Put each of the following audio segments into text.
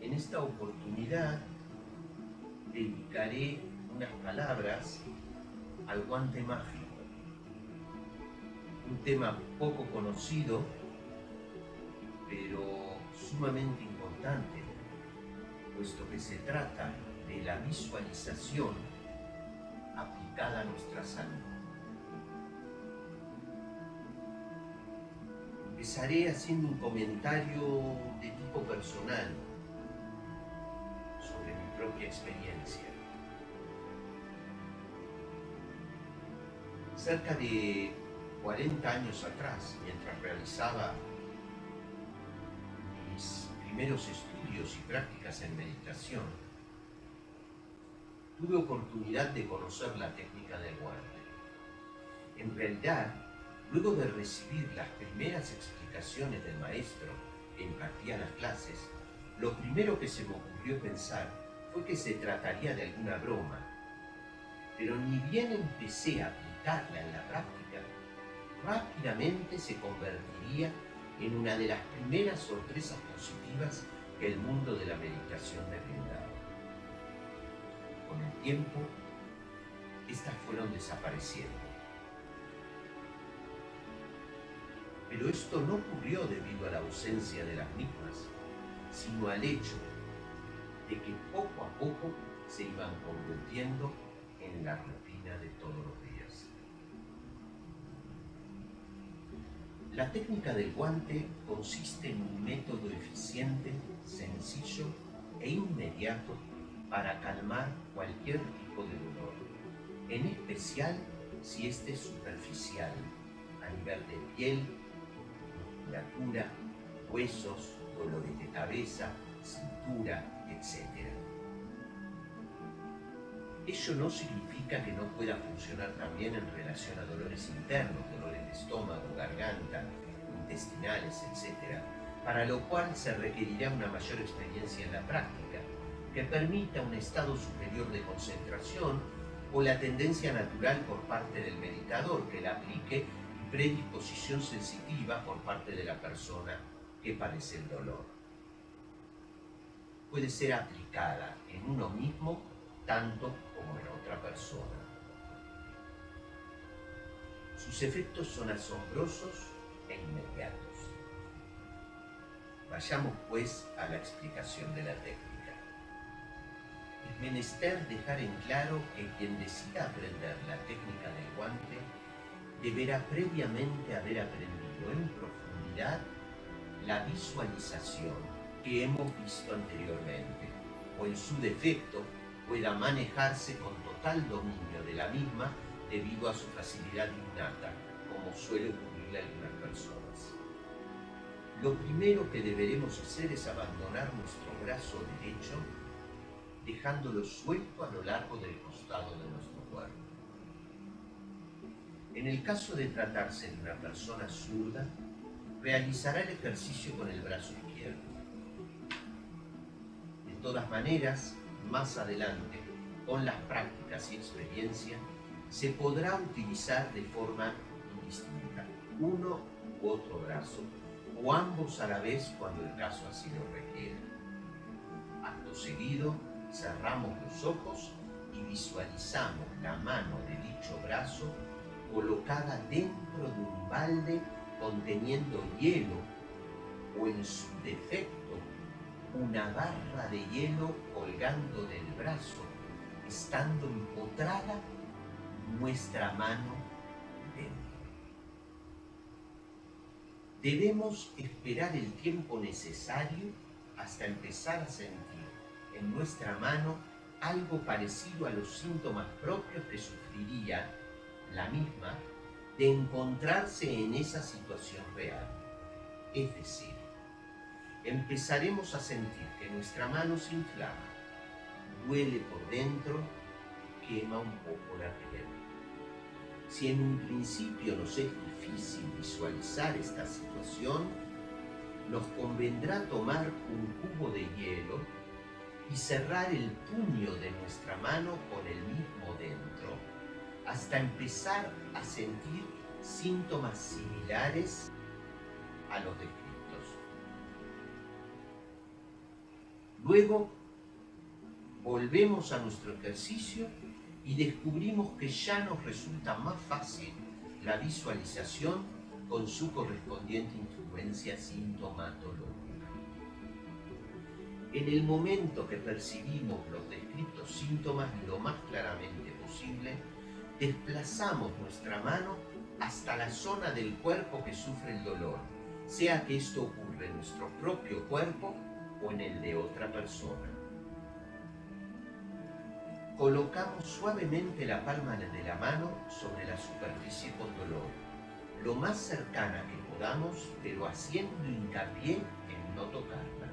En esta oportunidad dedicaré unas palabras al guante mágico. Un tema poco conocido, pero sumamente importante, puesto que se trata de la visualización aplicada a nuestra salud. Empezaré haciendo un comentario de tipo personal sobre mi propia experiencia. Cerca de 40 años atrás, mientras realizaba mis primeros estudios y prácticas en meditación, tuve oportunidad de conocer la técnica del guante. En realidad, Luego de recibir las primeras explicaciones del maestro que impartía las clases, lo primero que se me ocurrió pensar fue que se trataría de alguna broma. Pero ni bien empecé a aplicarla en la práctica, rápidamente se convertiría en una de las primeras sorpresas positivas que el mundo de la meditación me brindaba. Con el tiempo, estas fueron desapareciendo Pero esto no ocurrió debido a la ausencia de las mismas, sino al hecho de que poco a poco se iban convirtiendo en la rutina de todos los días. La técnica del guante consiste en un método eficiente, sencillo e inmediato para calmar cualquier tipo de dolor, en especial si este es superficial, a nivel de piel, musculatura, huesos, dolores de cabeza, cintura, etc. Ello no significa que no pueda funcionar también en relación a dolores internos, dolores de estómago, garganta, intestinales, etc., para lo cual se requerirá una mayor experiencia en la práctica, que permita un estado superior de concentración o la tendencia natural por parte del meditador que la aplique predisposición sensitiva por parte de la persona que padece el dolor. Puede ser aplicada en uno mismo tanto como en otra persona. Sus efectos son asombrosos e inmediatos. Vayamos pues a la explicación de la técnica. Es menester dejar en claro que quien decida aprender la técnica del guante deberá previamente haber aprendido en profundidad la visualización que hemos visto anteriormente, o en su defecto pueda manejarse con total dominio de la misma debido a su facilidad innata, como suele ocurrirle a algunas personas. Lo primero que deberemos hacer es abandonar nuestro brazo derecho, dejándolo suelto a lo largo del costado de nuestro. En el caso de tratarse de una persona zurda, realizará el ejercicio con el brazo izquierdo. De todas maneras, más adelante, con las prácticas y experiencia, se podrá utilizar de forma indistinta uno u otro brazo, o ambos a la vez cuando el caso así lo requiera. Acto seguido, cerramos los ojos y visualizamos la mano de dicho brazo colocada dentro de un balde conteniendo hielo o en su defecto una barra de hielo colgando del brazo, estando empotrada nuestra mano dentro. Debemos esperar el tiempo necesario hasta empezar a sentir en nuestra mano algo parecido a los síntomas propios que sufriría la misma de encontrarse en esa situación real. Es decir, empezaremos a sentir que nuestra mano se inflama, duele por dentro, quema un poco la piel. Si en un principio nos es difícil visualizar esta situación, nos convendrá tomar un cubo de hielo y cerrar el puño de nuestra mano con el mismo dentro hasta empezar a sentir síntomas similares a los descritos. Luego volvemos a nuestro ejercicio y descubrimos que ya nos resulta más fácil la visualización con su correspondiente influencia sintomatológica. En el momento que percibimos los descritos síntomas lo más claramente posible, desplazamos nuestra mano hasta la zona del cuerpo que sufre el dolor, sea que esto ocurra en nuestro propio cuerpo o en el de otra persona. Colocamos suavemente la palma de la mano sobre la superficie con dolor, lo más cercana que podamos, pero haciendo hincapié en no tocarla.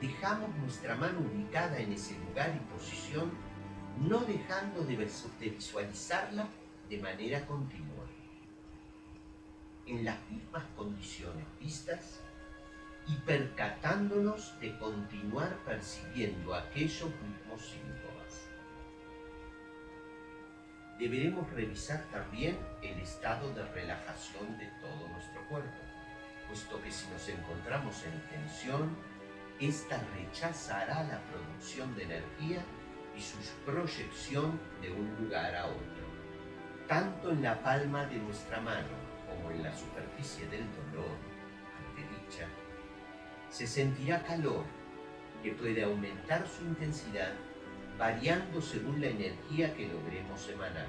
Dejamos nuestra mano ubicada en ese lugar y posición, no dejando de visualizarla de manera continua. En las mismas condiciones vistas, y percatándonos de continuar percibiendo aquellos mismos síntomas. Deberemos revisar también el estado de relajación de todo nuestro cuerpo, puesto que si nos encontramos en tensión, esta rechazará la producción de energía y su proyección de un lugar a otro, tanto en la palma de nuestra mano como en la superficie del dolor, ante dicha se sentirá calor que puede aumentar su intensidad variando según la energía que logremos emanar.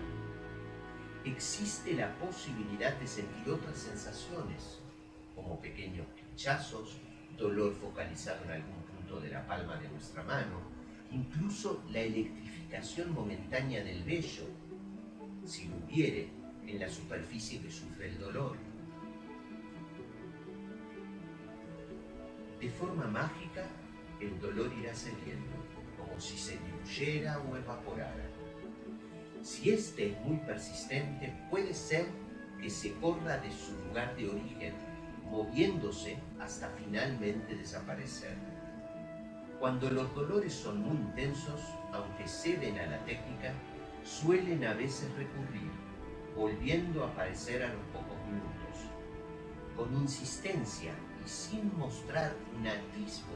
Existe la posibilidad de sentir otras sensaciones, como pequeños pinchazos, dolor focalizado en algún punto de la palma de nuestra mano, incluso la electrificación momentánea del vello, si lo hubiere, en la superficie que sufre el dolor. De forma mágica, el dolor irá cediendo, como si se diluyera o evaporara. Si este es muy persistente, puede ser que se corra de su lugar de origen, moviéndose hasta finalmente desaparecer. Cuando los dolores son muy intensos, aunque ceden a la técnica, suelen a veces recurrir, volviendo a aparecer a los pocos minutos. Con insistencia sin mostrar un atisbo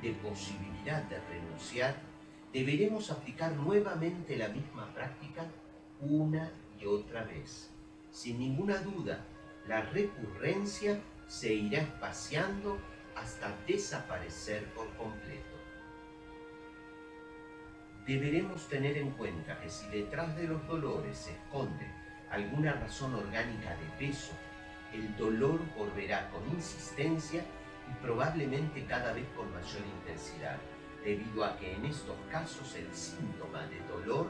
de posibilidad de renunciar, deberemos aplicar nuevamente la misma práctica una y otra vez. Sin ninguna duda, la recurrencia se irá espaciando hasta desaparecer por completo. Deberemos tener en cuenta que si detrás de los dolores se esconde alguna razón orgánica de peso el dolor volverá con insistencia y probablemente cada vez con mayor intensidad, debido a que en estos casos el síntoma de dolor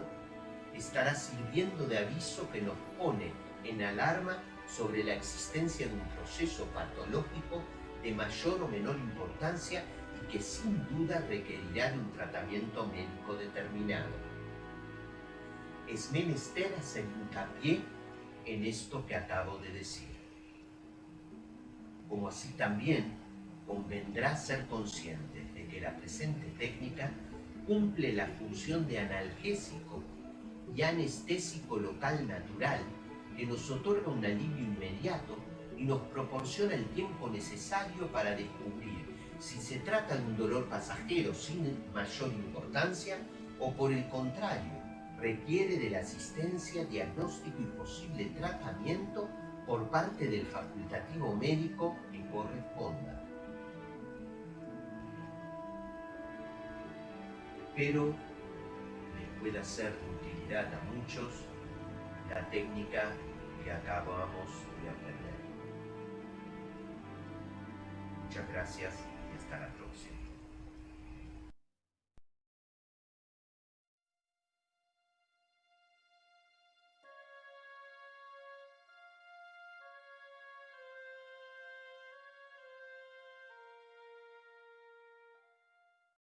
estará sirviendo de aviso que nos pone en alarma sobre la existencia de un proceso patológico de mayor o menor importancia que sin duda requerirá de un tratamiento médico determinado. Es menester hacer hincapié en esto que acabo de decir como así también convendrá ser consciente de que la presente técnica cumple la función de analgésico y anestésico local natural que nos otorga un alivio inmediato y nos proporciona el tiempo necesario para descubrir si se trata de un dolor pasajero sin mayor importancia o por el contrario, requiere de la asistencia, diagnóstico y posible tratamiento por parte del facultativo médico que corresponda. Pero les pueda ser de utilidad a muchos la técnica que acabamos de aprender. Muchas gracias y hasta la próxima.